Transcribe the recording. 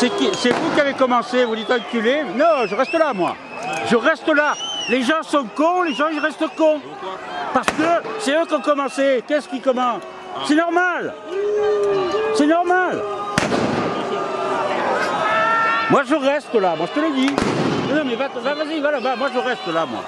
C'est vous qui avez commencé, vous dites enculé. Non, je reste là, moi. Je reste là. Les gens sont cons, les gens ils restent cons. Parce que c'est eux qui ont commencé. Qu'est-ce qui commence? C'est normal. C'est normal. Moi je reste là, moi je te le dis. Non, mais va- va- vas-y, va là-bas, moi je reste là, moi.